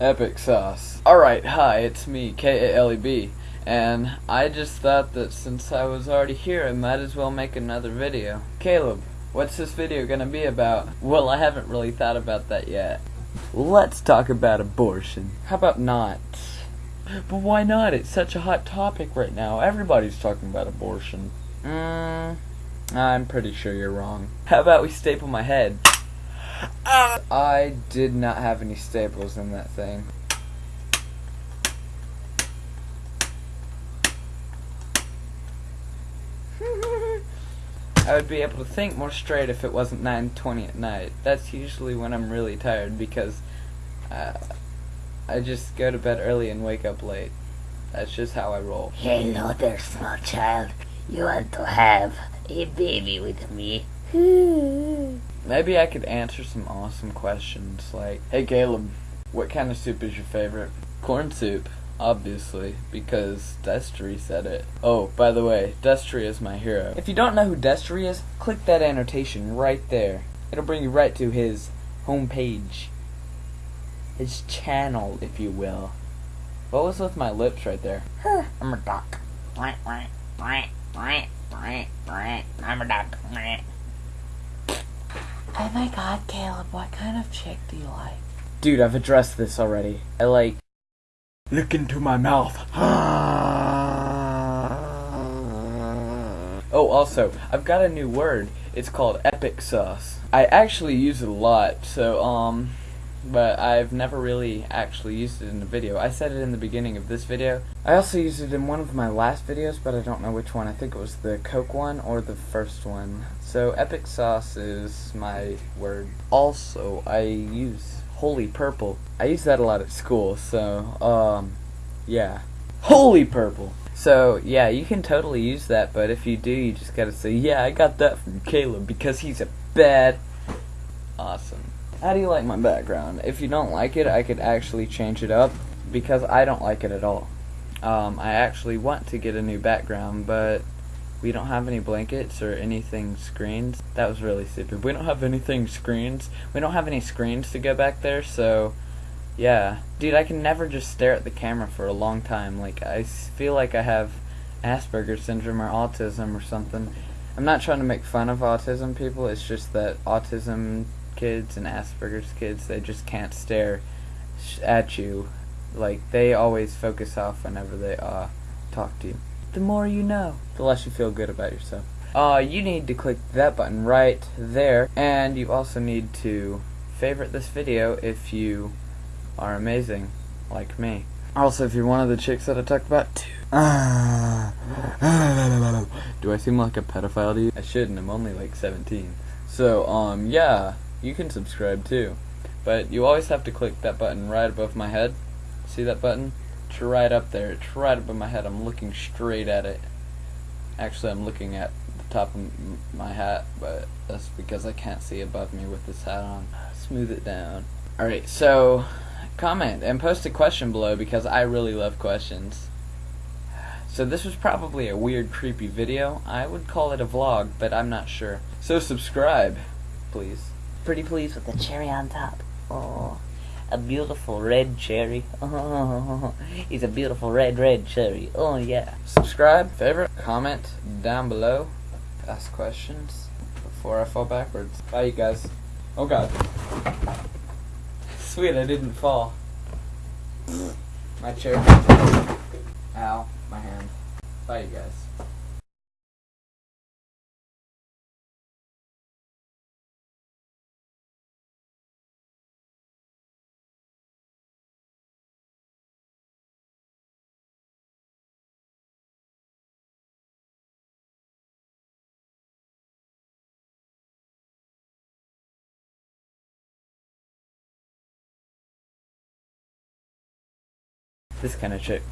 Epic Sauce. Alright, hi, it's me, K-A-L-E-B, and I just thought that since I was already here, I might as well make another video. Caleb, what's this video gonna be about? Well, I haven't really thought about that yet. Let's talk about abortion. How about not? But why not? It's such a hot topic right now. Everybody's talking about abortion. Mmm, I'm pretty sure you're wrong. How about we staple my head? I did not have any staples in that thing. I would be able to think more straight if it wasn't 9:20 at night. That's usually when I'm really tired because uh, I just go to bed early and wake up late. That's just how I roll. Hello there, small child. You want to have a baby with me? Maybe I could answer some awesome questions like, Hey Caleb, what kind of soup is your favorite? Corn soup, obviously, because Destry said it. Oh, by the way, Destry is my hero. If you don't know who Destry is, click that annotation right there. It'll bring you right to his homepage. His channel, if you will. What was with my lips right there? I'm a duck. I'm a duck. Oh my god, Caleb, what kind of chick do you like? Dude, I've addressed this already. I like. Look into my mouth. oh, also, I've got a new word. It's called epic sauce. I actually use it a lot, so, um. But I've never really actually used it in a video. I said it in the beginning of this video. I also used it in one of my last videos, but I don't know which one. I think it was the Coke one or the first one. So epic sauce is my word. Also, I use holy purple. I use that a lot at school, so, um, yeah. Holy purple! So, yeah, you can totally use that, but if you do, you just gotta say, yeah, I got that from Caleb because he's a bad. Awesome. How do you like my background? If you don't like it, I could actually change it up because I don't like it at all. Um, I actually want to get a new background, but we don't have any blankets or anything screens. That was really stupid. We don't have anything screens. We don't have any screens to go back there, so yeah. Dude, I can never just stare at the camera for a long time. Like, I feel like I have Asperger's syndrome or autism or something. I'm not trying to make fun of autism people, it's just that autism kids and Asperger's kids, they just can't stare at you. Like, they always focus off whenever they uh, talk to you. The more you know, the less you feel good about yourself. Uh, you need to click that button right there, and you also need to favorite this video if you are amazing, like me. Also, if you're one of the chicks that I talked about, too. Do I seem like a pedophile to you? I shouldn't, I'm only like 17. So, um, yeah you can subscribe too. But you always have to click that button right above my head. See that button? It's right up there. It's right above my head. I'm looking straight at it. Actually, I'm looking at the top of my hat, but that's because I can't see above me with this hat on. Smooth it down. Alright, so comment and post a question below because I really love questions. So this was probably a weird, creepy video. I would call it a vlog, but I'm not sure. So subscribe, please pretty please with the cherry on top. Oh, a beautiful red cherry. Oh, he's a beautiful red, red cherry. Oh, yeah. Subscribe, favorite, comment down below, ask questions before I fall backwards. Bye, you guys. Oh, God. Sweet, I didn't fall. My chair. Ow, my hand. Bye, you guys. This kind of chick.